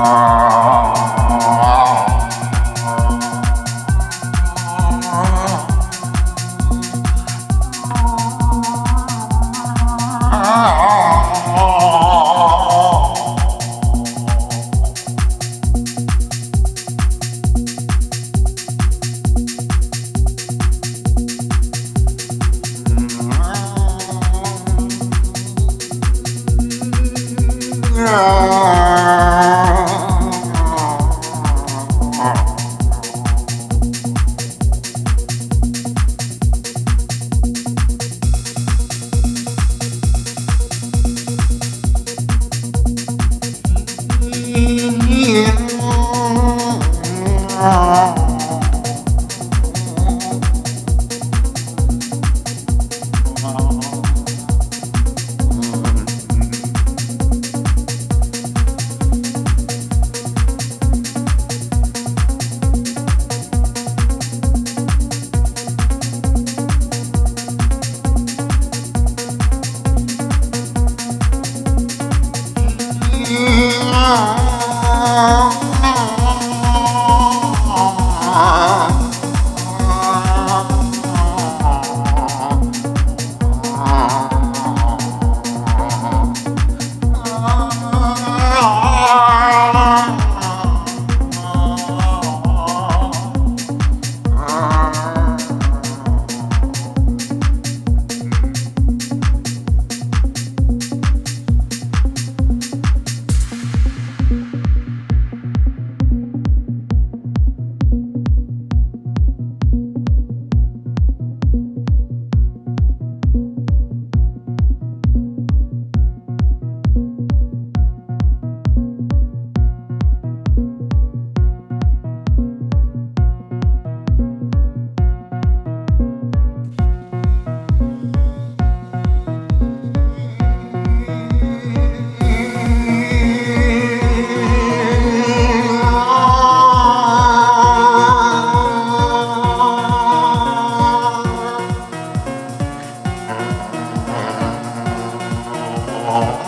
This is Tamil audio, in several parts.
Ah. 好。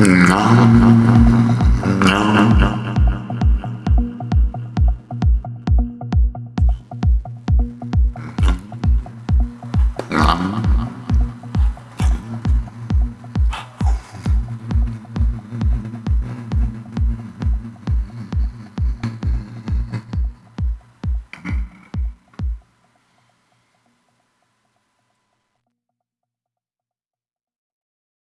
No.